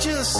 angel